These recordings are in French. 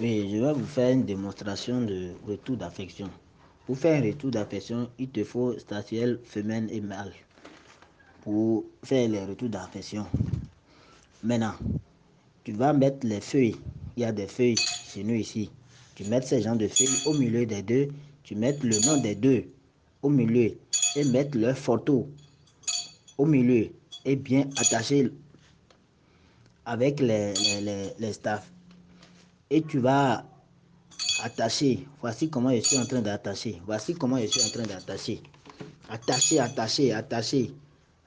Oui, je vais vous faire une démonstration de retour d'affection. Pour faire un retour d'affection, il te faut statuelle femelle et mâle pour faire les retours d'affection. Maintenant, tu vas mettre les feuilles. Il y a des feuilles chez nous ici. Tu mets ces gens de feuilles au milieu des deux. Tu mets le nom des deux au milieu et mettre leur photo au milieu et bien attacher avec les, les, les, staffs. Et tu vas attacher. Voici comment je suis en train d'attacher. Voici comment je suis en train d'attacher. Attacher, attacher, attacher,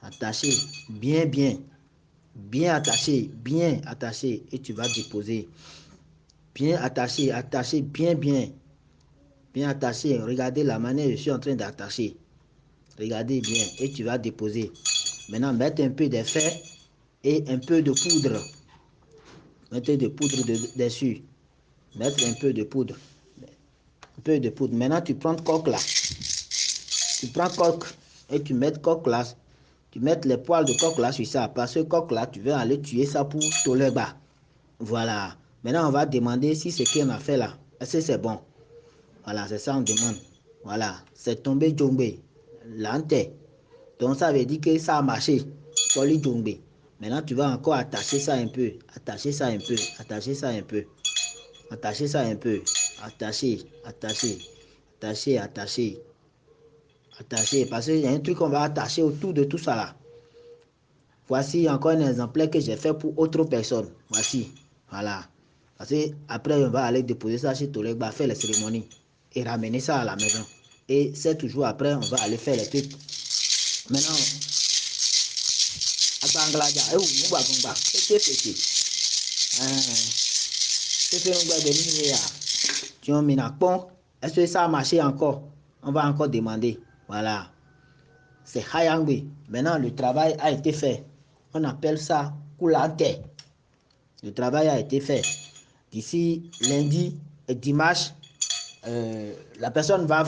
attacher. Bien, bien. Bien attaché, bien attaché. Et tu vas déposer. Bien attaché, attaché, bien, bien. Bien attaché. Regardez la manière je suis en train d'attacher. Regardez bien. Et tu vas déposer. Maintenant, mettre un peu d'effet et un peu de poudre. Mettez de poudre dessus. Mettre un peu de poudre. Un peu de poudre. Maintenant, tu prends coque là. Tu prends coque et tu mets coque là. Tu mets les poils de coque là sur ça. Parce que coque là, tu veux aller tuer ça pour toler bas. Voilà. Maintenant, on va demander si ce qu'on a fait là, est-ce que c'est bon? Voilà, c'est ça on demande. Voilà, c'est tombé djongbe. L'ante. Donc, ça veut dire que ça a marché. Poli djongbe. Maintenant, tu vas encore attacher ça un peu. Attacher ça un peu. Attacher ça un peu. Attacher ça un peu. Attacher, attacher, attacher, attacher. Attacher. Parce qu'il y a un truc qu'on va attacher autour de tout ça là. Voici encore un exemplaire que j'ai fait pour autre personne. Voici. Voilà. Parce que après, on va aller déposer ça chez Tolegba, faire les cérémonies et ramener ça à la maison. Et c'est toujours après, on va aller faire les trucs. Maintenant, ou Mugba c'est fait. C'est Tu. Est-ce que ça a marché encore On va encore demander. Voilà. C'est Hayangwe. Maintenant, le travail a été fait. On appelle ça Koulante. Le travail a été fait. D'ici lundi et dimanche, euh, la personne va